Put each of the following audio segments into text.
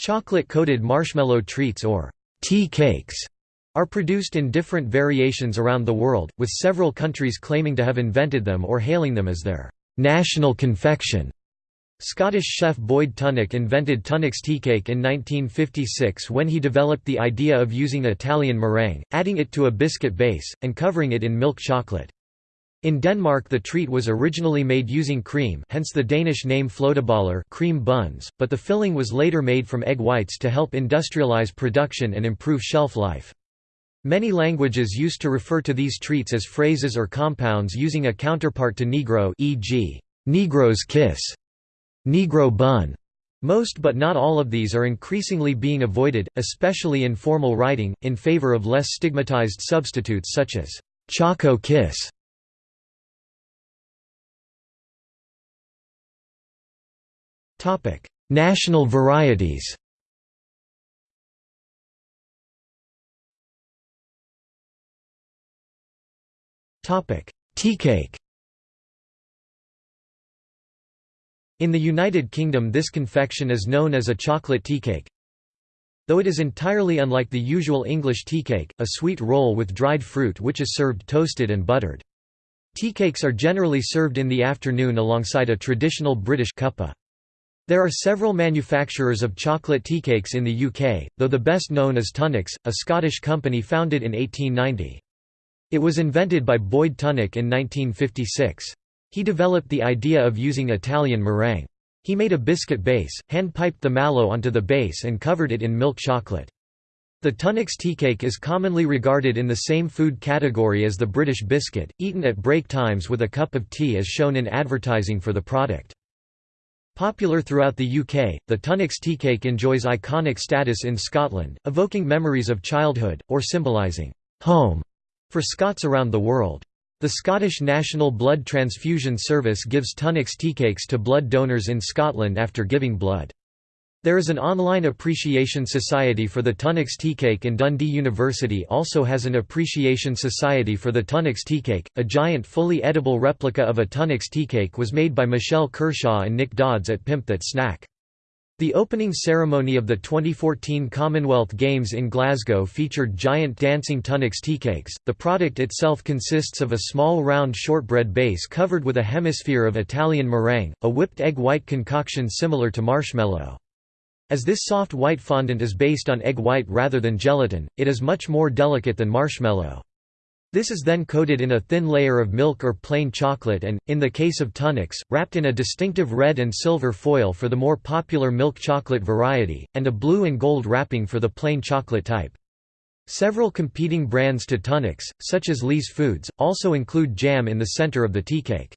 Chocolate-coated marshmallow treats or tea cakes are produced in different variations around the world, with several countries claiming to have invented them or hailing them as their national confection. Scottish chef Boyd Tunnock invented Tunnock's teacake in 1956 when he developed the idea of using Italian meringue, adding it to a biscuit base, and covering it in milk chocolate. In Denmark the treat was originally made using cream hence the Danish name cream buns, but the filling was later made from egg whites to help industrialize production and improve shelf life. Many languages used to refer to these treats as phrases or compounds using a counterpart to Negro e.g., Negro's kiss. Negro bun. Most but not all of these are increasingly being avoided, especially in formal writing, in favor of less stigmatized substitutes such as Choco kiss. National varieties Tea cake In the United Kingdom this confection is known as a chocolate tea cake. Though it is entirely unlike the usual English tea cake, a sweet roll with dried fruit which is served toasted and buttered. Tea cakes are generally served in the afternoon alongside a traditional British cuppa. There are several manufacturers of chocolate tea cakes in the UK, though the best known is Tunnock's, a Scottish company founded in 1890. It was invented by Boyd Tunnock in 1956. He developed the idea of using Italian meringue. He made a biscuit base, hand-piped the mallow onto the base and covered it in milk chocolate. The Tunnock's teacake is commonly regarded in the same food category as the British biscuit, eaten at break times with a cup of tea as shown in advertising for the product. Popular throughout the UK, the Tunnock's teacake enjoys iconic status in Scotland, evoking memories of childhood, or symbolising home for Scots around the world. The Scottish National Blood Transfusion Service gives Tunnock's teacakes to blood donors in Scotland after giving blood. There is an online appreciation society for the Tunnock's teacake and Dundee University also has an appreciation society for the Tunnock's teacake. A giant fully edible replica of a Tunnock's teacake was made by Michelle Kershaw and Nick Dodds at Pimp That Snack. The opening ceremony of the 2014 Commonwealth Games in Glasgow featured giant dancing Tunnock's teacakes. The product itself consists of a small round shortbread base covered with a hemisphere of Italian meringue, a whipped egg white concoction similar to marshmallow. As this soft white fondant is based on egg white rather than gelatin, it is much more delicate than marshmallow. This is then coated in a thin layer of milk or plain chocolate and, in the case of Tunnock's, wrapped in a distinctive red and silver foil for the more popular milk chocolate variety, and a blue and gold wrapping for the plain chocolate type. Several competing brands to Tunnock's, such as Lee's Foods, also include jam in the center of the teacake.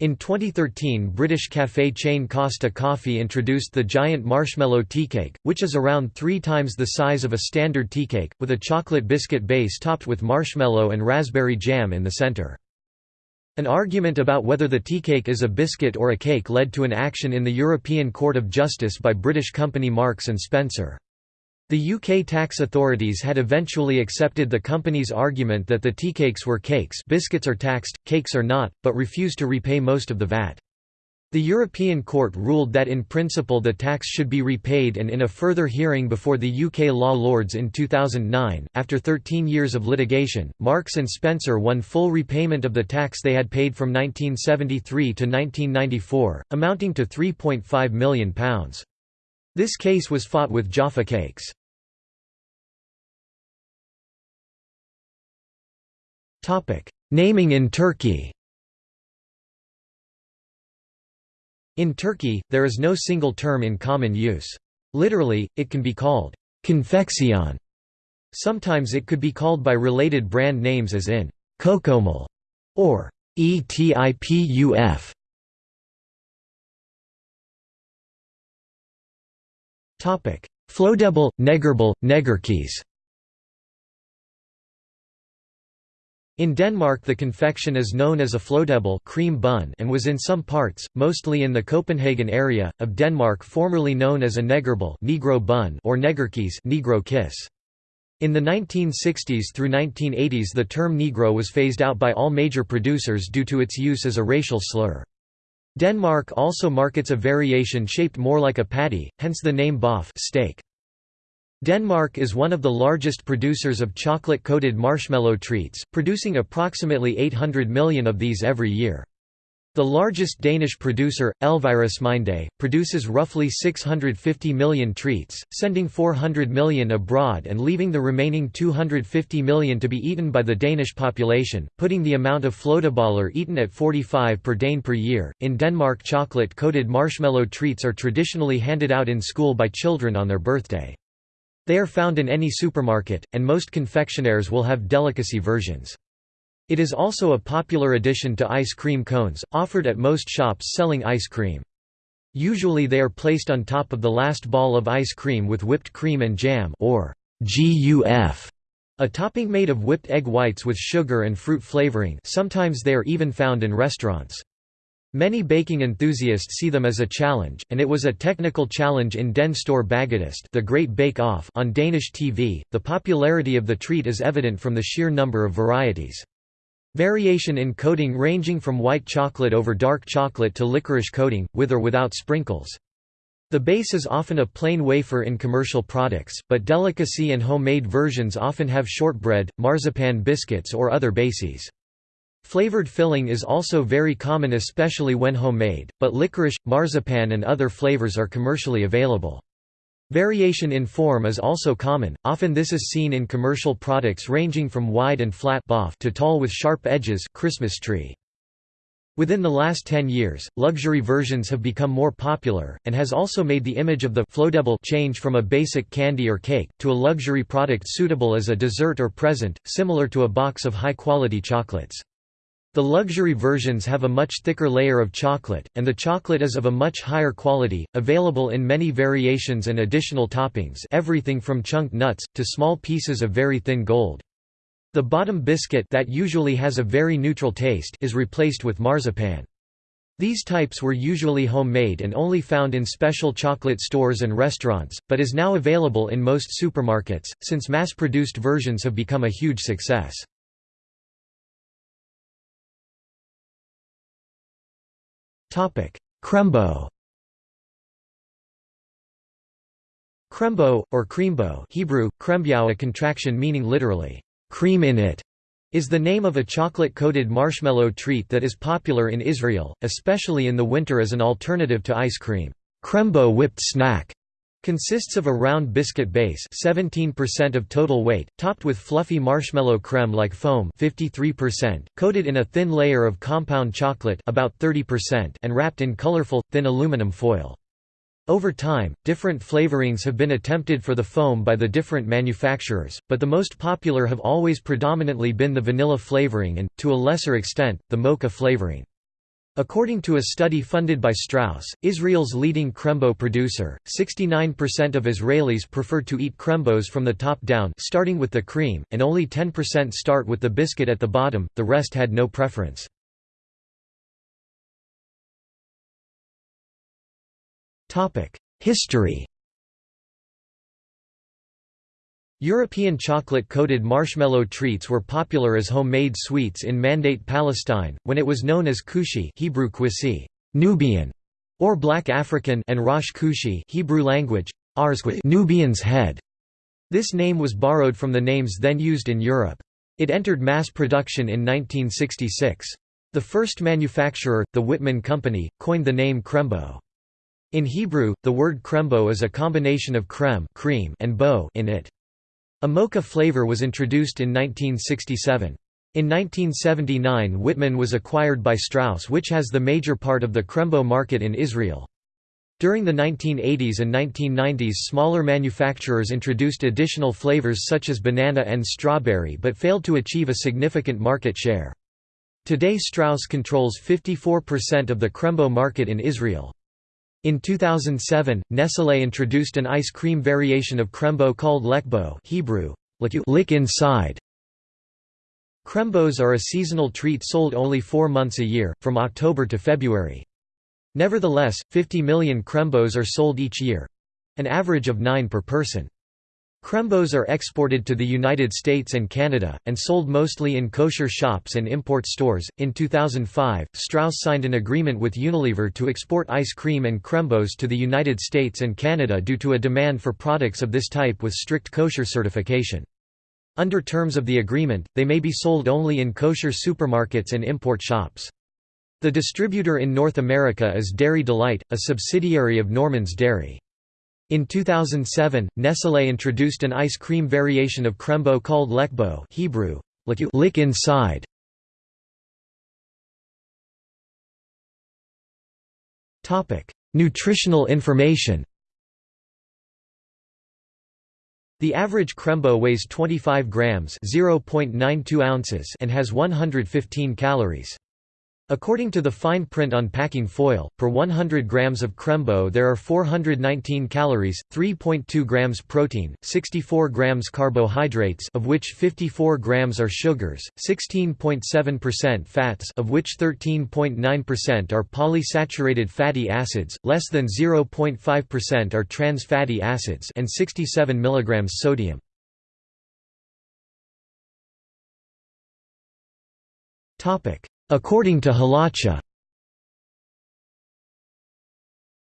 In 2013 British café chain Costa Coffee introduced the giant marshmallow teacake, which is around three times the size of a standard teacake, with a chocolate biscuit base topped with marshmallow and raspberry jam in the centre. An argument about whether the teacake is a biscuit or a cake led to an action in the European Court of Justice by British company Marks & Spencer. The UK tax authorities had eventually accepted the company's argument that the tea cakes were cakes biscuits are taxed, cakes are not, but refused to repay most of the VAT. The European Court ruled that in principle the tax should be repaid and in a further hearing before the UK Law Lords in 2009, after 13 years of litigation, Marks & Spencer won full repayment of the tax they had paid from 1973 to 1994, amounting to £3.5 million. This case was fought with Jaffa cakes. Naming in Turkey In Turkey, there is no single term in common use. Literally, it can be called confeksiyon. Sometimes it could be called by related brand names as in kokomol or ETIPUF. Flødebolle, Negerbolle, Negerkies In Denmark the confection is known as a flødebolle cream bun and was in some parts, mostly in the Copenhagen area, of Denmark formerly known as a negerbolle Negro bun or negerkies Negro kiss. In the 1960s through 1980s the term Negro was phased out by all major producers due to its use as a racial slur. Denmark also markets a variation shaped more like a patty, hence the name boff steak. Denmark is one of the largest producers of chocolate-coated marshmallow treats, producing approximately 800 million of these every year. The largest Danish producer, Elvirasminde, produces roughly 650 million treats, sending 400 million abroad and leaving the remaining 250 million to be eaten by the Danish population, putting the amount of flødeboller eaten at 45 per Dane per year. In Denmark, chocolate coated marshmallow treats are traditionally handed out in school by children on their birthday. They are found in any supermarket, and most confectionaires will have delicacy versions. It is also a popular addition to ice cream cones, offered at most shops selling ice cream. Usually they are placed on top of the last ball of ice cream with whipped cream and jam or GUF, a topping made of whipped egg whites with sugar and fruit flavoring sometimes they are even found in restaurants. Many baking enthusiasts see them as a challenge, and it was a technical challenge in Den Store Bagedyst the Great Bake Off on Danish TV. The popularity of the treat is evident from the sheer number of varieties. Variation in coating ranging from white chocolate over dark chocolate to licorice coating, with or without sprinkles. The base is often a plain wafer in commercial products, but delicacy and homemade versions often have shortbread, marzipan biscuits or other bases. Flavored filling is also very common especially when homemade, but licorice, marzipan and other flavors are commercially available. Variation in form is also common, often this is seen in commercial products ranging from wide and flat to tall with sharp edges Christmas tree. Within the last 10 years, luxury versions have become more popular, and has also made the image of the flødebolle change from a basic candy or cake, to a luxury product suitable as a dessert or present, similar to a box of high-quality chocolates. The luxury versions have a much thicker layer of chocolate, and the chocolate is of a much higher quality, available in many variations and additional toppings everything from chunked nuts, to small pieces of very thin gold. The bottom biscuit that usually has a very neutral taste is replaced with marzipan. These types were usually homemade and only found in special chocolate stores and restaurants, but is now available in most supermarkets, since mass-produced versions have become a huge success. Krembo Krembo, or creambo Hebrew, krembiao a contraction meaning literally, cream in it, is the name of a chocolate-coated marshmallow treat that is popular in Israel, especially in the winter as an alternative to ice cream. Krembo whipped snack Consists of a round biscuit base 17% of total weight, topped with fluffy marshmallow creme-like foam 53%, coated in a thin layer of compound chocolate about 30% and wrapped in colorful, thin aluminum foil. Over time, different flavorings have been attempted for the foam by the different manufacturers, but the most popular have always predominantly been the vanilla flavoring and, to a lesser extent, the mocha flavoring. According to a study funded by Strauss, Israel's leading krembo producer, 69% of Israelis prefer to eat krembos from the top down starting with the cream, and only 10% start with the biscuit at the bottom, the rest had no preference. History European chocolate-coated marshmallow treats were popular as homemade sweets in Mandate Palestine, when it was known as kushi Hebrew kwisi, Nubian, or Black African and Rosh Kushi Hebrew language, Nubian's head. This name was borrowed from the names then used in Europe. It entered mass production in 1966. The first manufacturer, the Whitman Company, coined the name krembo. In Hebrew, the word krembo is a combination of krem cream and bo in it. A mocha flavor was introduced in 1967. In 1979 Whitman was acquired by Strauss which has the major part of the Krembo market in Israel. During the 1980s and 1990s smaller manufacturers introduced additional flavors such as banana and strawberry but failed to achieve a significant market share. Today Strauss controls 54% of the Krembo market in Israel. In 2007, Nestlé introduced an ice cream variation of Krembo called Lekbo Hebrew, lick inside. Krembos are a seasonal treat sold only four months a year, from October to February. Nevertheless, 50 million Krembos are sold each year—an average of nine per person. Crembos are exported to the United States and Canada, and sold mostly in kosher shops and import stores. In 2005, Strauss signed an agreement with Unilever to export ice cream and Crembos to the United States and Canada due to a demand for products of this type with strict kosher certification. Under terms of the agreement, they may be sold only in kosher supermarkets and import shops. The distributor in North America is Dairy Delight, a subsidiary of Norman's Dairy. In 2007, Nestlé introduced an ice cream variation of Crembo called Lekbo Hebrew, lick inside. Nutritional information The average Crembo weighs 25 grams (0.92 ounces) and has 115 calories. According to the fine print on packing foil, per 100 grams of Crembo there are 419 calories, 3.2 grams protein, 64 grams carbohydrates of which 54 grams are sugars, 16.7% fats of which 13.9% are polysaturated fatty acids, less than 0.5% are trans fatty acids and 67 mg sodium. Topic According to Halacha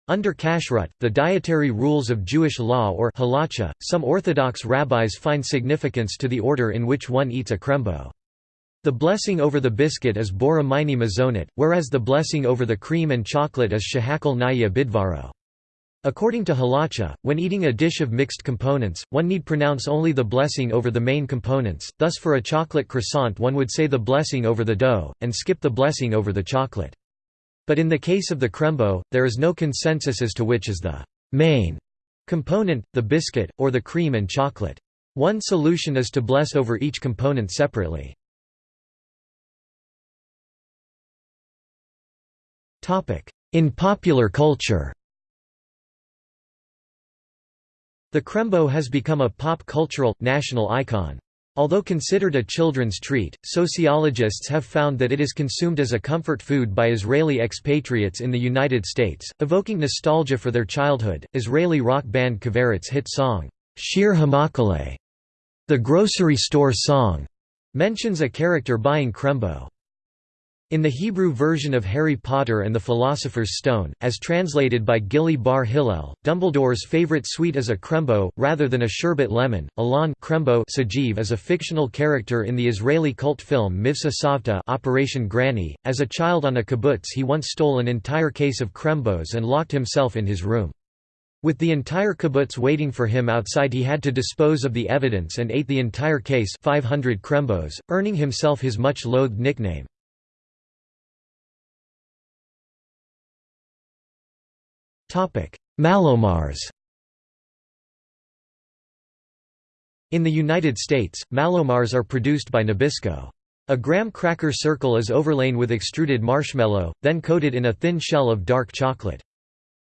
Under Kashrut, the dietary rules of Jewish law or halacha, some Orthodox rabbis find significance to the order in which one eats a krembo. The blessing over the biscuit is bora mini mazonot, whereas the blessing over the cream and chocolate is shehakal naya bidvaro. According to halacha, when eating a dish of mixed components, one need pronounce only the blessing over the main components, thus for a chocolate croissant one would say the blessing over the dough, and skip the blessing over the chocolate. But in the case of the crembo, there is no consensus as to which is the main component, the biscuit, or the cream and chocolate. One solution is to bless over each component separately. In popular culture The Crembo has become a pop cultural, national icon. Although considered a children's treat, sociologists have found that it is consumed as a comfort food by Israeli expatriates in the United States, evoking nostalgia for their childhood. Israeli rock band Kaveret's hit song, Shir HaMakolet, the grocery store song, mentions a character buying Crembo. In the Hebrew version of Harry Potter and the Philosopher's Stone, as translated by Gili Bar Hillel, Dumbledore's favorite sweet is a krembo, rather than a sherbet lemon. Alon krembo Sajiv is a fictional character in the Israeli cult film Mivtza Savta Operation Granny. As a child on a kibbutz he once stole an entire case of krembos and locked himself in his room. With the entire kibbutz waiting for him outside he had to dispose of the evidence and ate the entire case 500 krembos, earning himself his much-loathed nickname. Mallomars In the United States, Mallomars are produced by Nabisco. A graham cracker circle is overlain with extruded marshmallow, then coated in a thin shell of dark chocolate.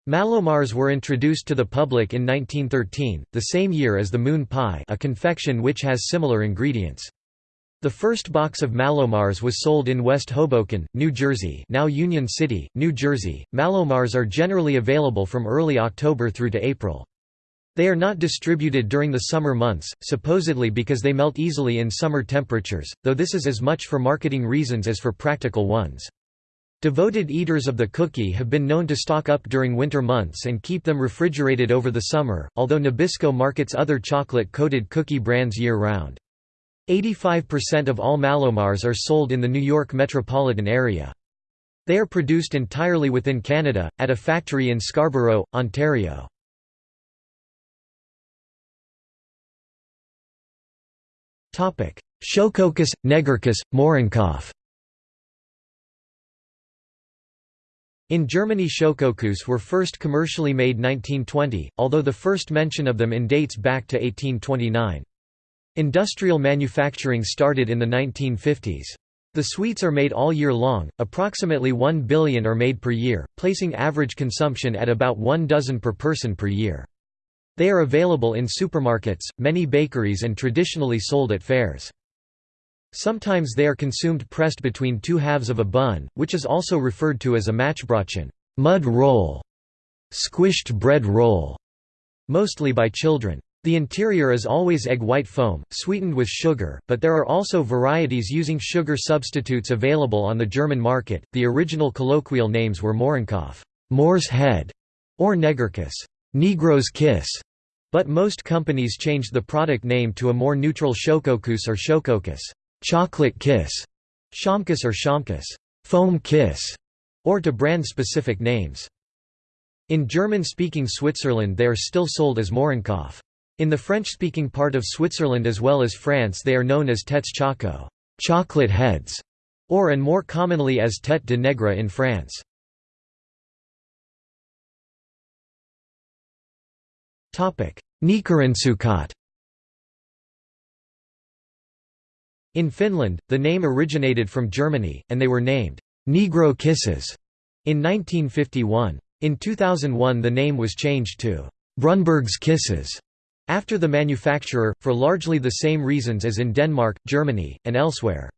Mallomars were introduced to the public in 1913, the same year as the moon pie a confection which has similar ingredients. The first box of Mallomars was sold in West Hoboken, New Jersey now Union City, New Jersey. Mallomars are generally available from early October through to April. They are not distributed during the summer months, supposedly because they melt easily in summer temperatures, though this is as much for marketing reasons as for practical ones. Devoted eaters of the cookie have been known to stock up during winter months and keep them refrigerated over the summer, although Nabisco markets other chocolate-coated cookie brands year-round. 85% of all Mallomars are sold in the New York metropolitan area. They are produced entirely within Canada, at a factory in Scarborough, Ontario. Schokokus, Negerkuss, Mohrenkopf In Germany Schokokus were first commercially made 1920, although the first mention of them in dates back to 1829. Industrial manufacturing started in the 1950s. The sweets are made all year long, approximately 1 billion are made per year, placing average consumption at about one dozen per person per year. They are available in supermarkets, many bakeries and traditionally sold at fairs. Sometimes they are consumed pressed between two halves of a bun, which is also referred to as a Matschbrötchen mud roll", squished bread roll, mostly by children. The interior is always egg white foam, sweetened with sugar, but there are also varieties using sugar substitutes available on the German market. The original colloquial names were Mohrenkopf, Moor's head, or Negerkiss, Negro's kiss, but most companies changed the product name to a more neutral Schokokuss or Schokokiss, chocolate kiss, Schaumkuss or Schaumkuss, foam kiss, or to brand-specific names. In German-speaking Switzerland they are still sold as Mohrenkopf. In the French-speaking part of Switzerland as well as France they are known as têtes choco chocolate heads", or and more commonly as tête de nègre in France. Neekerinsuukot In Finland, the name originated from Germany, and they were named Negro Kisses in 1951. In 2001 the name was changed to Brunberg's Kisses after the manufacturer, for largely the same reasons as in Denmark, Germany, and elsewhere.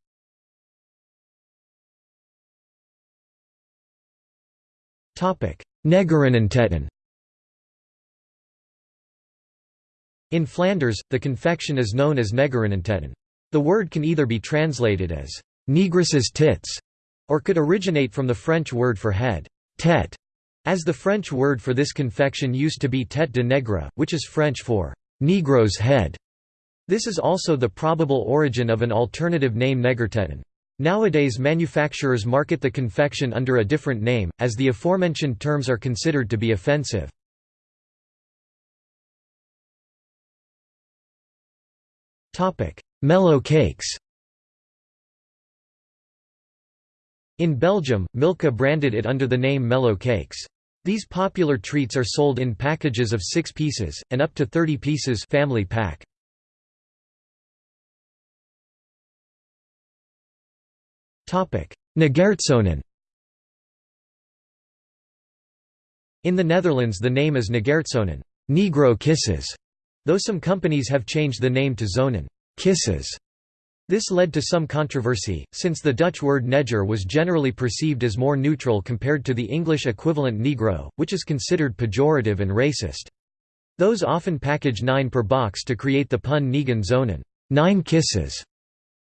Negerenentetten In Flanders, the confection is known as Negerenentetten. The word can either be translated as «negress's tits» or could originate from the French word for head, tête, as the French word for this confection used to be tête de nègre, which is French for «Negro's head». This is also the probable origin of an alternative name Negertetten. Nowadays manufacturers market the confection under a different name, as the aforementioned terms are considered to be offensive. Mellow cakes In Belgium, Milka branded it under the name Mellow Cakes. These popular treats are sold in packages of 6 pieces, and up to 30 pieces family pack. Negerzoenen In the Netherlands the name is Negerzoenen Negro kisses", though some companies have changed the name to Zoenen. Kisses". This led to some controversy, since the Dutch word neger was generally perceived as more neutral compared to the English equivalent negro, which is considered pejorative and racist. Those often package nine per box to create the pun Negen Zoenen nine kisses".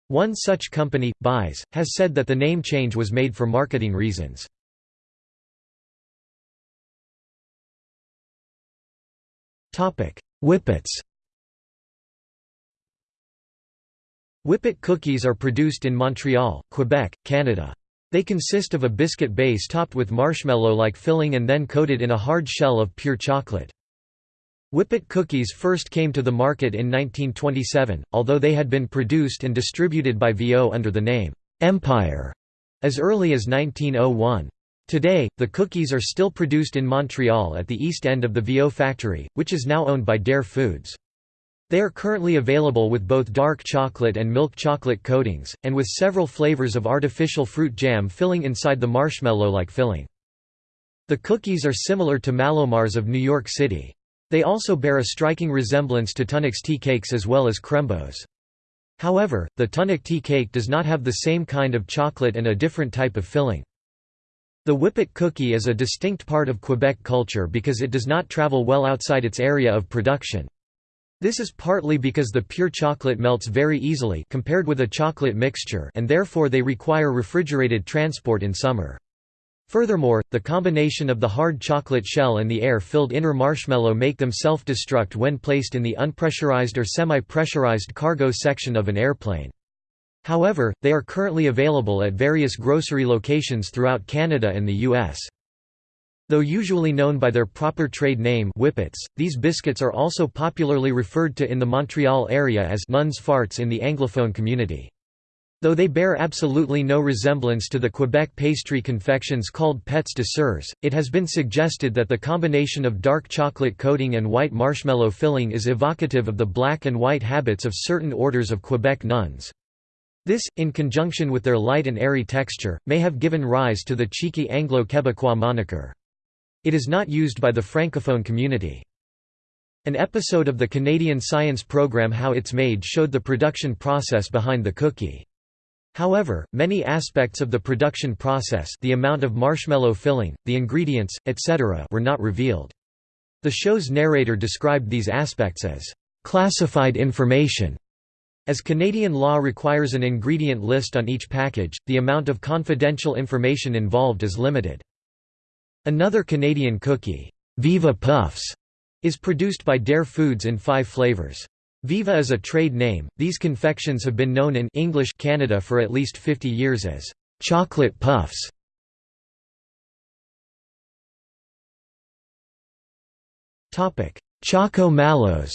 One such company, Buys, has said that the name change was made for marketing reasons. Whippets Whippet cookies are produced in Montreal, Quebec, Canada. They consist of a biscuit base topped with marshmallow-like filling and then coated in a hard shell of pure chocolate. Whippet cookies first came to the market in 1927, although they had been produced and distributed by Viau under the name, Empire, as early as 1901. Today, the cookies are still produced in Montreal at the east end of the Viau factory, which is now owned by Dare Foods. They are currently available with both dark chocolate and milk chocolate coatings, and with several flavors of artificial fruit jam filling inside the marshmallow-like filling. The cookies are similar to Mallomars of New York City. They also bear a striking resemblance to Tunnocks tea cakes as well as Crembos. However, the Tunnock tea cake does not have the same kind of chocolate and a different type of filling. The whippet cookie is a distinct part of Quebec culture because it does not travel well outside its area of production. This is partly because the pure chocolate melts very easily compared with a chocolate mixture and therefore they require refrigerated transport in summer. Furthermore, the combination of the hard chocolate shell and the air-filled inner marshmallow make them self-destruct when placed in the unpressurized or semi-pressurized cargo section of an airplane. However, they are currently available at various grocery locations throughout Canada and the U.S. Though usually known by their proper trade name whippets, these biscuits are also popularly referred to in the Montreal area as nuns farts in the Anglophone community. Though they bear absolutely no resemblance to the Quebec pastry confections called pets de sœurs, it has been suggested that the combination of dark chocolate coating and white marshmallow filling is evocative of the black and white habits of certain orders of Quebec nuns. This, in conjunction with their light and airy texture, may have given rise to the cheeky Anglo-Quebecois moniker. It is not used by the francophone community. An episode of the Canadian science program How It's Made showed the production process behind the cookie. However, many aspects of the production process the amount of marshmallow filling, the ingredients, etc. were not revealed. The show's narrator described these aspects as, classified information. As Canadian law requires an ingredient list on each package, the amount of confidential information involved is limited. Another Canadian cookie, Viva Puffs, is produced by Dare Foods in five flavors. Viva is a trade name. These confections have been known in English Canada for at least 50 years as chocolate puffs. Topic: Choco Mallows.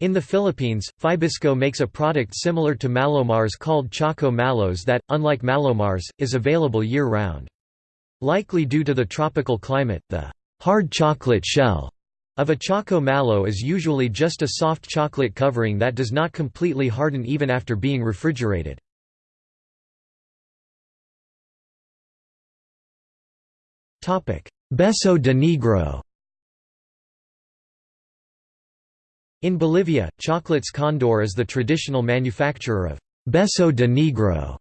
In the Philippines, Fibisco makes a product similar to Mallomars called Choco Mallows that, unlike Mallomars, is available year-round. Likely due to the tropical climate, the hard chocolate shell of a Choco Mallow is usually just a soft chocolate covering that does not completely harden even after being refrigerated. Beso de Negro In Bolivia, Chocolates Condor is the traditional manufacturer of Beso de Negro,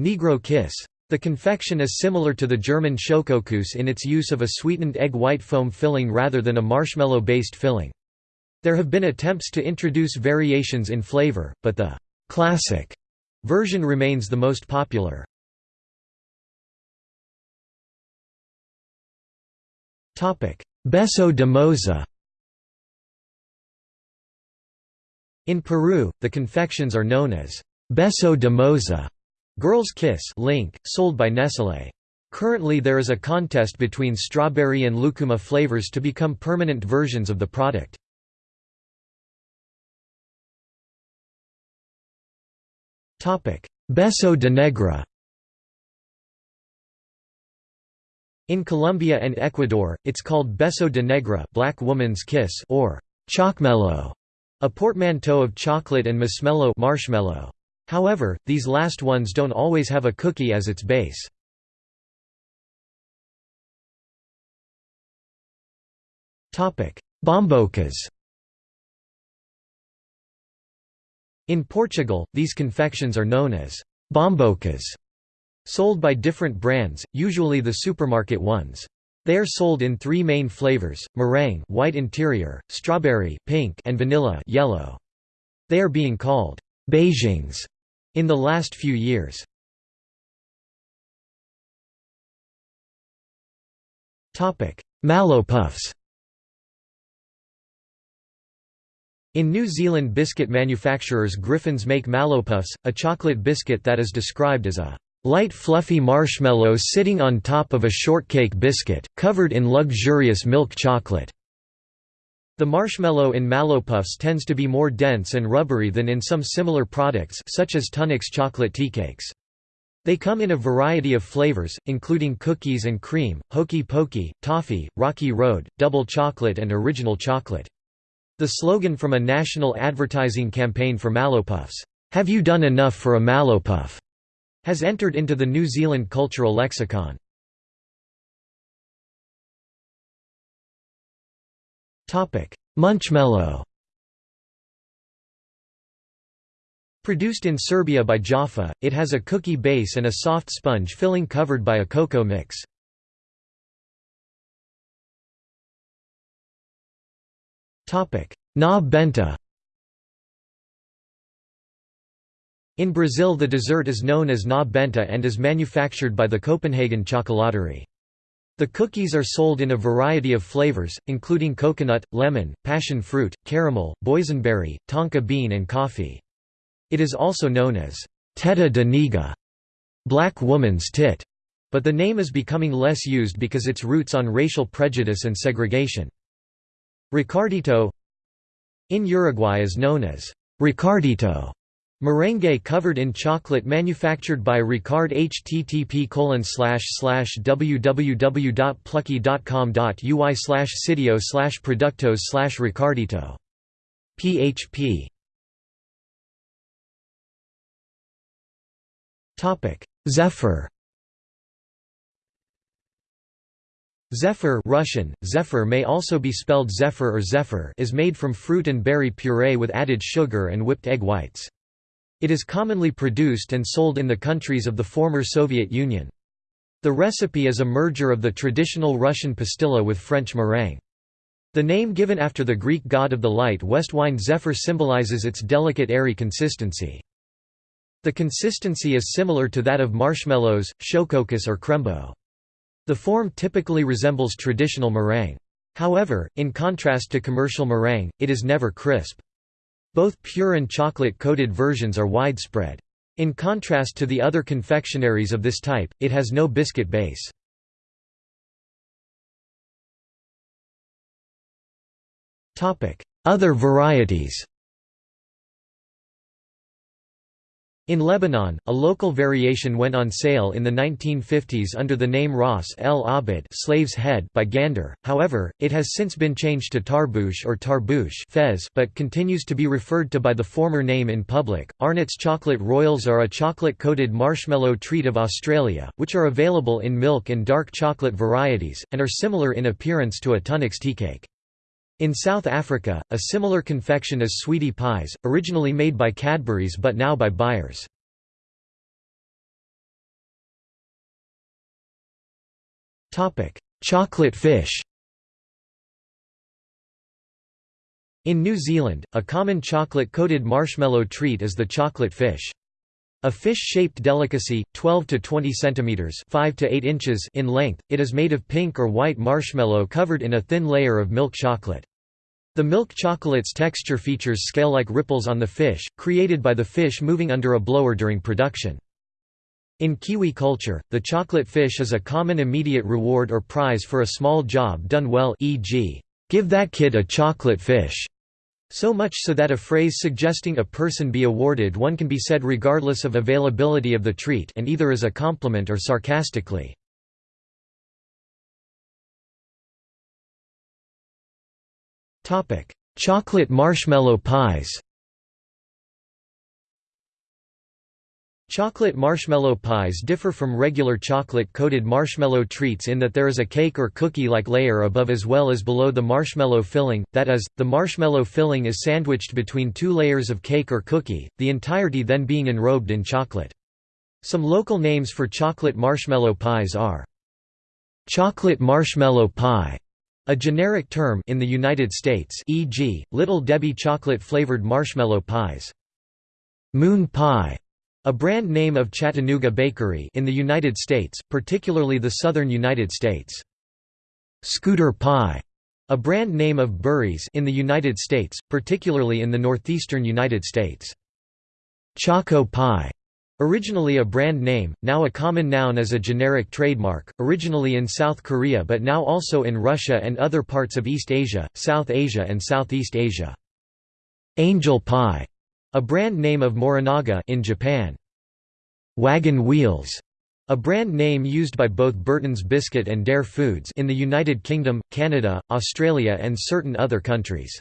Negro Kiss. The confection is similar to the German Schokokuss in its use of a sweetened egg white foam filling rather than a marshmallow-based filling. There have been attempts to introduce variations in flavor, but the «classic» version remains the most popular. Beso de moza In Peru, the confections are known as Beso de Moza, Girl's Kiss Link, sold by Nestlé. Currently there is a contest between strawberry and lucuma flavors to become permanent versions of the product. Beso de Negra In Colombia and Ecuador, it's called Beso de Negra Black Woman's Kiss or Chocmello. A portmanteau of chocolate and masmello marshmallow. However, these last ones don't always have a cookie as its base. Bombocas In Portugal, these confections are known as bombocas, sold by different brands, usually the supermarket ones. They are sold in three main flavors, meringue white interior, strawberry pink and vanilla yellow. They are being called Beijinhos in the last few years. Mallow puffs In New Zealand biscuit manufacturers Griffins make Mallowpuffs, a chocolate biscuit that is described as a Light fluffy marshmallow sitting on top of a shortcake biscuit, covered in luxurious milk chocolate. The marshmallow in Mallowpuffs tends to be more dense and rubbery than in some similar products such as Tunnocks chocolate teacakes. They come in a variety of flavors, including cookies and cream, hokey pokey, toffee, rocky road, double chocolate and original chocolate. The slogan from a national advertising campaign for Mallowpuffs, "'Have you done enough for a Mallowpuff?' Has entered into the New Zealand cultural lexicon. Munchmello Produced in Serbia by Jaffa, it has a cookie base and a soft sponge filling covered by a cocoa mix. Na benta In Brazil the dessert is known as na benta and is manufactured by the Kopenhagen Chocolaterie. The cookies are sold in a variety of flavors, including coconut, lemon, passion fruit, caramel, boysenberry, tonka bean and coffee. It is also known as teta de nega, black woman's tit, but the name is becoming less used because its roots on racial prejudice and segregation. Ricardito in Uruguay is known as Ricardito Merengue covered in chocolate manufactured by Ricard http www.plucky.com.uy slash sitio slash productos slash Ricardito. php Zephyr Zephyr Russian, zephyr may also be spelled zephyr or zephyr is made from fruit and berry puree with added sugar and whipped egg whites. It is commonly produced and sold in the countries of the former Soviet Union. The recipe is a merger of the traditional Russian pastilla with French meringue. The name given after the Greek god of the light west wind Zephyr symbolizes its delicate airy consistency. The consistency is similar to that of marshmallows, shokokus or crembo. The form typically resembles traditional meringue. However, in contrast to commercial meringue, it is never crisp. Both pure and chocolate-coated versions are widespread. In contrast to the other confectionaries of this type, it has no biscuit base. Other varieties In Lebanon, a local variation went on sale in the 1950s under the name Ras el Abid slave's head by Gandour, however, it has since been changed to Tarbouche or Tarbouche fez but continues to be referred to by the former name in public. Arnott's Chocolate Royals are a chocolate-coated marshmallow treat of Australia, which are available in milk and dark chocolate varieties, and are similar in appearance to a Tunnocks teacake. In South Africa, a similar confection is sweetie pies, originally made by Cadbury's but now by Beyers. Chocolate fish In New Zealand, a common chocolate-coated marshmallow treat is the chocolate fish. A fish-shaped delicacy, 12 to 20 centimeters (5 to 8 inches) in length, it is made of pink or white marshmallow covered in a thin layer of milk chocolate. The milk chocolate's texture features scale-like ripples on the fish, created by the fish moving under a blower during production. In Kiwi culture, the chocolate fish is a common immediate reward or prize for a small job done well e.g., "'Give that kid a chocolate fish' So much so that a phrase suggesting a person be awarded one can be said regardless of availability of the treat and either as a compliment or sarcastically. Chocolate marshmallow pies Chocolate marshmallow pies differ from regular chocolate-coated marshmallow treats in that there is a cake or cookie-like layer above as well as below the marshmallow filling, that is, the marshmallow filling is sandwiched between two layers of cake or cookie, the entirety then being enrobed in chocolate. Some local names for chocolate marshmallow pies are chocolate marshmallow pie, a generic term in the United States e.g., Little Debbie chocolate-flavored marshmallow pies. Moon pie, a brand name of Chattanooga Bakery in the United States, particularly the southern United States. Scooter pie, a brand name of Burry's in the United States, particularly in the northeastern United States. Choco pie, Originally a brand name, now a common noun as a generic trademark, originally in South Korea but now also in Russia and other parts of East Asia, South Asia and Southeast Asia. Angel pie, a brand name of Morinaga in Japan. Wagon wheels, a brand name used by both Burton's Biscuit and Dare Foods in the United Kingdom, Canada, Australia and certain other countries.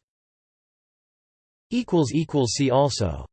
See also